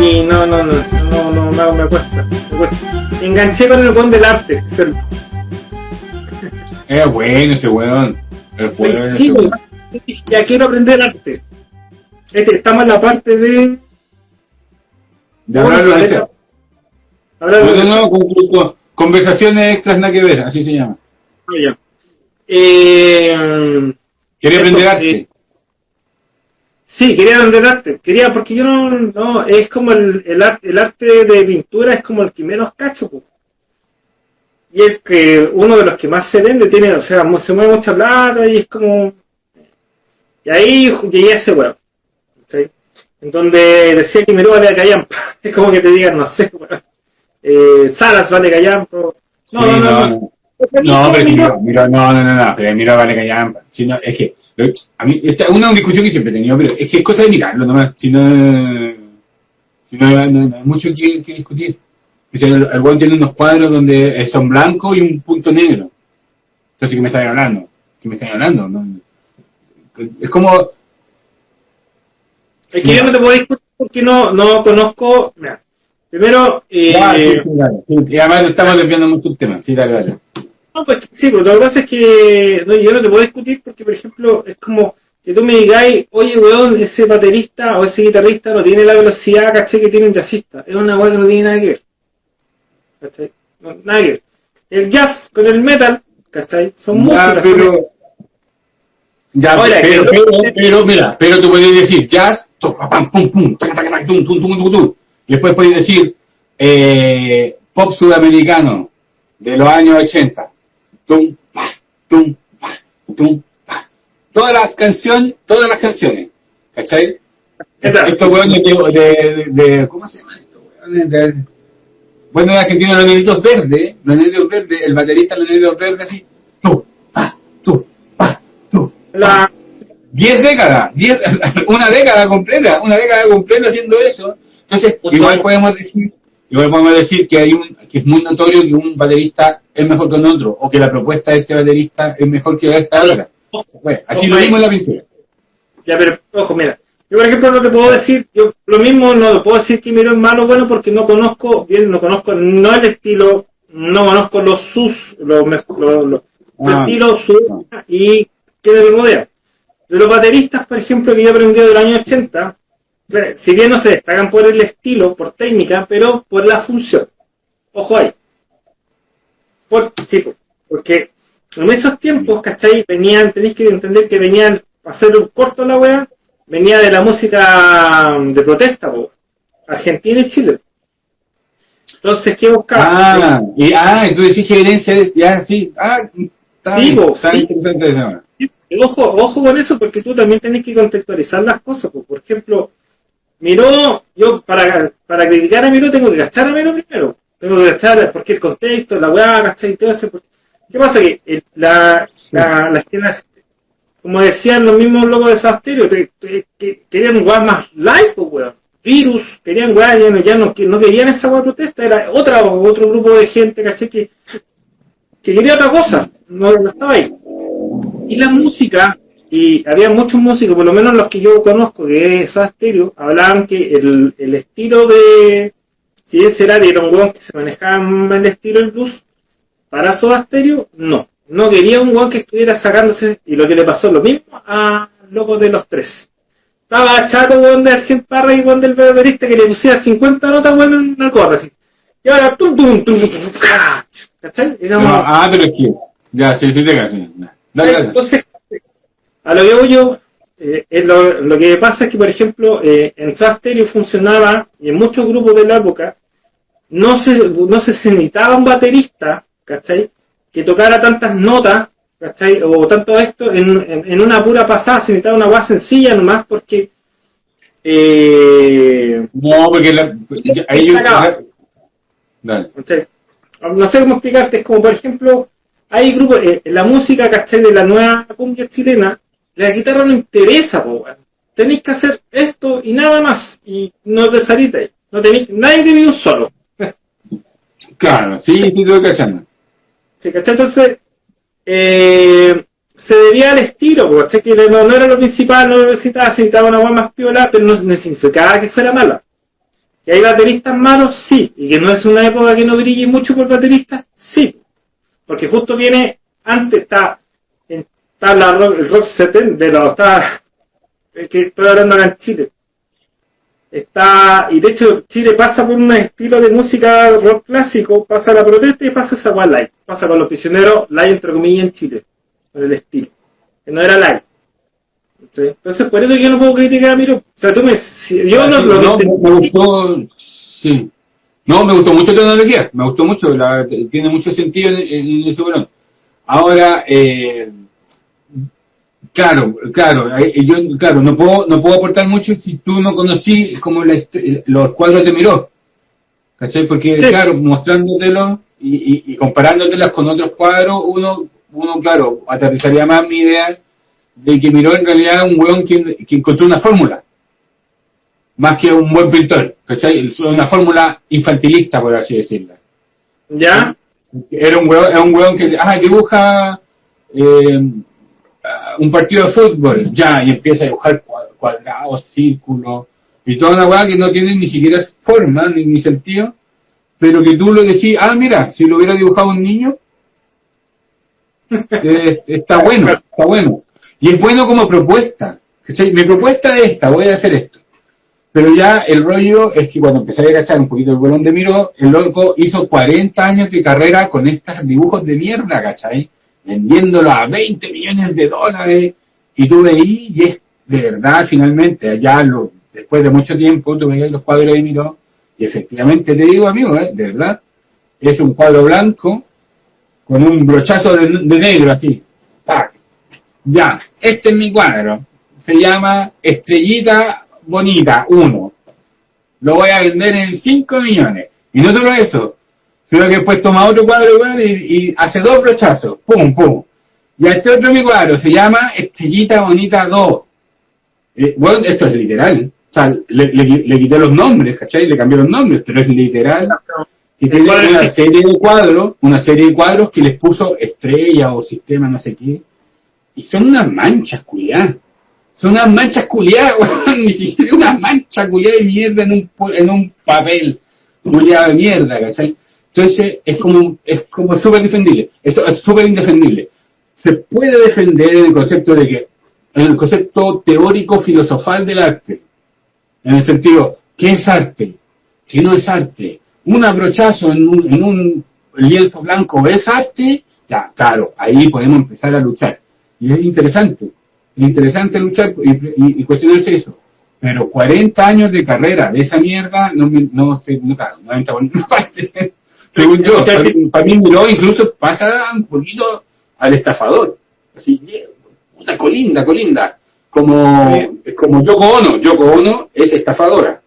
Y no, no, no, no, no, no, me cuesta, me cuesta. Enganché con el buen del arte. Es bueno ese weón. Es bueno ese Sí, weón. ya quiero aprender arte. Este, estamos en la parte de. De hablar. Hablar No, de- no, no, con- con- con- conversaciones extras nada que ver, así se llama. Ah, ya. Eh, Quería Esto, aprender arte. eh, sí, quería aprender arte. Quería, porque yo no, no es como el, el, arte, el arte de pintura es como el que menos cacho. Y es que uno de los que más se vende tiene, o sea, se mueve mucha plata y es como. Y ahí llegué a ese weón. ¿sí? En donde decía que Miró vale callampa. Es como que te digan, no sé, weón. Eh, Salas vale callampa. No, Sí, no, no, no, no. No, pero mira, mira, no, no, no, no, pero mira, vale callampa. Si no, es que, a mí, esta es una discusión que siempre he tenido, pero es que es cosa de mirarlo nomás, si no, si no, no, no hay mucho que, que discutir. O sea, el, el weón tiene unos cuadros donde son blancos y un punto negro. Entonces, ¿qué me están hablando? ¿Qué me están hablando? No, es como, Es que yo no te puedo discutir porque no, no conozco. Mira, primero, eh, Ah, sí, sí, dale. Sí, y además estamos desviando mucho el tema, sí, dale, dale. no, pues, sí, pero lo que pasa es que no, yo no te puedo discutir porque, por ejemplo, es como que tú me digáis, oye, weón, ese baterista o ese guitarrista no tiene la velocidad, caché, que tiene un jazzista. Es una weá que no tiene nada que ver. ¿Cachai? No, nada que ver. El jazz con el metal, ¿cachai? Son Ya, músicas. son- pero, ya, Ahora, pero, pero, pero, mira, pero tú puedes decir jazz, pam, pum, pum, taca, taca, taca, tum, tum, tum, tum, tum. Y después puedes decir eh, pop sudamericano de los años 80. Tum, pa, tum, pa, tum, pa. Todas las canciones, todas las canciones, ¿cachai? Estos hueones de, de, de, de- ¿cómo se llama esto? De, bueno, en Argentina los nenitos verdes, los nenitos verdes, el baterista los nenitos verdes así, tú, pa, tú, pa, tú. La, Diez décadas, diez, una década completa, una década completa haciendo eso. Entonces, Pues igual podemos decir, igual podemos decir que hay un, que es muy notorio que un baterista es mejor que un otro, o que la propuesta de este baterista es mejor que la de esta otra. Bueno, así Ojo lo mismo en la pintura. Ya, pero, ojo, mira. Yo, por ejemplo, no te puedo decir, yo lo mismo no te puedo decir que Miró es malo o bueno porque no conozco, bien, no conozco, no el estilo, no conozco los sus, los, los, Ah. estilo, su, y qué le rodea. De los bateristas, por ejemplo, que yo he aprendido del año 80, eh, si bien no se destacan por el estilo, por técnica, pero por la función. Ojo ahí. Por, sí, porque en esos tiempos, ¿cachai? Venían, tenéis que entender que venían, para hacer un corto la wea, venía de la música de protesta, po, Argentina y Chile. Entonces, ¿qué buscaba? Ah, y, ah, y tú decís es, ya, sí, ah, está, Sí, bien, po, está sí. interesante Ojo, ojo con eso, porque tú también tenés que contextualizar las cosas. po. Por ejemplo, Miró, yo para, para criticar a Miró tengo que gastar a Miró primero. Tengo que gastar, porque el contexto, la weá, ¿cachai? Todo eso. ¿Qué pasa? Que el- la, la, las tiendas, como decían los mismos locos de Sasterio, te- te- que querían weá más live, pues weón. Virus, querían weá, ya no, ya no, que no querían esa weá protesta, era otra, otro grupo de gente, ¿cachai? Que, que quería otra cosa, no, no estaba ahí. Y la música, y había muchos músicos, por lo menos los que yo conozco, que es Stereo, hablaban que el, el estilo de, si ese era un weón que se manejaba el estilo del blues, para Soda Stereo, no. No quería un weón que estuviera sacándose, y lo que le pasó lo mismo a locos de los tres. Estaba chato weón de Argent Parra y weón del baterista que le pusiera 50 notas weón en una corda así. Y ahora tum tum tum tum, tum, ¡ca! ¿Cachai? Ah, pero es que, ya, sí, sí, te dale. entonces, a lo que voy yo, eh, es lo, lo que pasa es que, por ejemplo, eh, en Soda Stereo funcionaba, y en muchos grupos de la época, no se, no se necesitaba un baterista, ¿cachai? Que tocara tantas notas, ¿cachai? O tanto esto, en, en, en una pura pasada se necesitaba una base sencilla nomás, porque eh, No, porque la, ahí yo, Acaba. dale. ¿cachai? no sé cómo explicarte, es como por ejemplo, hay grupos, eh, en la música, ¿cachai? De la nueva cumbia chilena, la guitarra no interesa, po, weón. Tenéis que hacer esto y nada más, y no te salís de ahí. No tenéis, nadie te un solo. Claro, sí, sí, estoy cachando. ¿Sí, ¿cachai? Entonces, eh, se debía al estilo, porque que no, no, era lo principal, no lo necesitaba, se necesitaba una voz más piola, pero no significaba que fuera mala. ¿Que hay bateristas malos? Sí. ¿Y que no es una época que no brille mucho por bateristas? Sí. Porque justo viene, antes está, está la rock, el rock 70, de los, está, es que estoy hablando acá en Chile. Está, y de hecho Chile pasa por un estilo de música rock clásico, pasa la protesta y pasa esa One Light. Pasa con los prisioneros, live entre comillas en Chile, con el estilo. Que no era live. Entonces, por eso yo no puedo criticar a Miro. O sea, tú me. Yo no, lo no, me gustó. Sí. No, me gustó mucho la tecnología. Me gustó mucho. La, tiene mucho sentido en, en ese balón. Ahora, eh, claro, claro, yo, claro, no puedo, no puedo aportar mucho si tú no conocí como los cuadros de Miró. ¿Cachai? Porque, claro, mostrándotelo y, y, y comparándotelas con otros cuadros, uno, uno, claro, aterrizaría más mi idea de que Miró en realidad un weón que, que encontró una fórmula, más que un buen pintor, ¿cachai? Una fórmula infantilista, por así decirlo. ¿Ya? Era un weón, era un weón que ah, dibuja eh, un partido de fútbol, ya, y empieza a dibujar cuadrados, círculos, y toda una weá que no tiene ni siquiera forma, ni, ni sentido, pero que tú lo decís, ah, mira, si lo hubiera dibujado un niño, eh, está bueno, está bueno. Y es bueno como propuesta. Mi propuesta es esta, voy a hacer esto. Pero ya el rollo es que cuando empecé a cachar un poquito el bolón de Miro, el loco hizo 40 años de carrera con estos dibujos de mierda, ¿cachai? Vendiéndolo a 20 millones de dólares. Y tú veías, y es de verdad, finalmente, allá lo, después de mucho tiempo, tú veías los cuadros de Miro, y efectivamente te digo, amigo, ¿eh? de verdad, es un cuadro blanco con un brochazo de, de negro así. ¡Pac! Ya, este es mi cuadro. Se llama Estrellita Bonita 1. Lo voy a vender en 5 millones. Y no solo eso, sino que después toma otro cuadro igual y, y hace dos brochazos. Pum, pum. Y a este otro mi cuadro se llama Estrellita Bonita 2. Eh, bueno, esto es literal. O sea, le, le, le, quité los nombres, ¿cachai? Le cambié los nombres, pero es literal. Y tiene una serie de cuadros, una serie de cuadros que les puso estrella o sistema, no sé qué y son unas manchas culiadas. Son unas manchas culiadas, weón. Ni siquiera una mancha culiada de mierda en un, en un papel culiado de mierda, ¿cachai? Entonces, es como, es como súper defendible. Es súper indefendible. Se puede defender en el concepto de que, en el concepto teórico filosofal del arte. En el sentido, ¿qué es arte? ¿Qué no es arte? Un abrochazo en un, en un lienzo blanco es arte, ya, claro, ahí podemos empezar a luchar. Y es interesante, es interesante luchar y, cuestionarse eso. Pero 40 años de carrera de esa mierda, no, no, no, no ninguna parte. Según yo, para, para mí miró incluso pasa un poquito al estafador. Así, puta colinda, colinda. Como, como Yoko Ono. Yoko Ono es estafadora.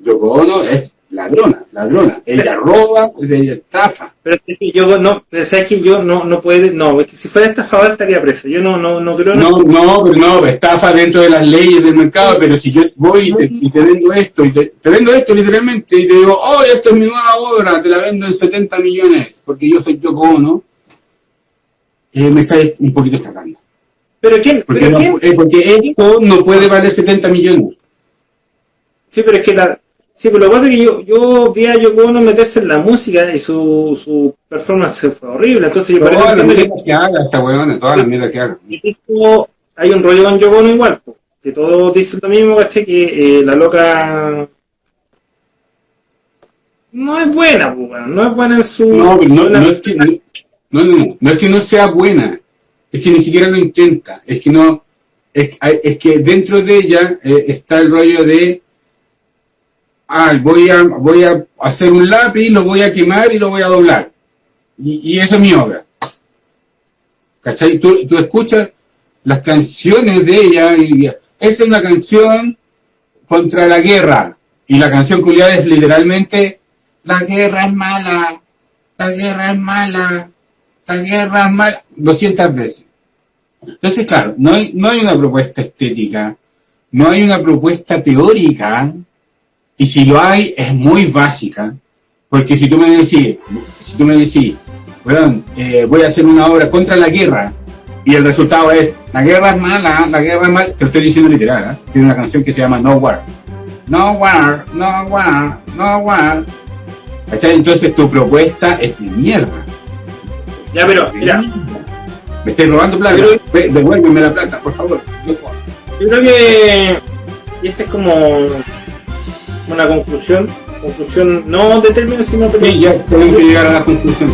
Yoko Ono es ladrona, ladrona. Ella roba, ella estafa. Pero es que yo no, es que yo no, no puede, no, es que si fuera estafador estaría preso. Yo no, no, no creo. No, no, pero no, estafa dentro de las leyes del mercado, pero si yo voy y te, y te vendo esto, y te, te, vendo esto literalmente, y te digo, oh, esto es mi nueva obra, te la vendo en 70 millones, porque yo soy Yoko Ono, eh, me está un poquito estafando. ¿Pero quién? Porque, ¿pero no, quién? eh, porque esto no puede valer 70 millones. Sí, pero es que la, Sí, pero lo que pasa es que yo, yo vi a Yoko Ono meterse en la música y su, su performance fue horrible, entonces yo parece mierdas que haga esta weona, todas las mierdas que haga. que hay un rollo con Yoko Ono igual, po, que todos dicen lo mismo, ¿caché? Que eh, la loca no es buena, po, weón, no es buena en su... No, no, no es que no, no, no, no es que no sea buena, es que ni siquiera lo intenta, es que no, es, es que dentro de ella eh, está el rollo de ah, voy a, voy a hacer un lápiz, lo voy a quemar y lo voy a doblar. Y, y esa es mi obra. ¿Cachai? Tú, tú escuchas las canciones de ella y esta es una canción contra la guerra. Y la canción culiada es literalmente la guerra es mala, la guerra es mala, la guerra es mala, 200 veces. Entonces, claro, no hay, no hay una propuesta estética, no hay una propuesta teórica y si lo hay, es muy básica, Porque si tú me decís, si tú me decís, weón, eh, voy a hacer una obra contra la guerra, y el resultado es, la guerra es mala, la guerra es mala, te lo estoy diciendo literal, ¿eh? tiene una canción que se llama No War. No War, No War, No War. ¿Cachai? Entonces tu propuesta es de mierda. Ya, pero, mira, Me estoy robando plata. Pero- Ve, Devuélveme la plata, por favor. yo creo que. Y esta es como una conclusión. Conclusión no de términos, sino Sí, ya tengo que llegar a la conclusión.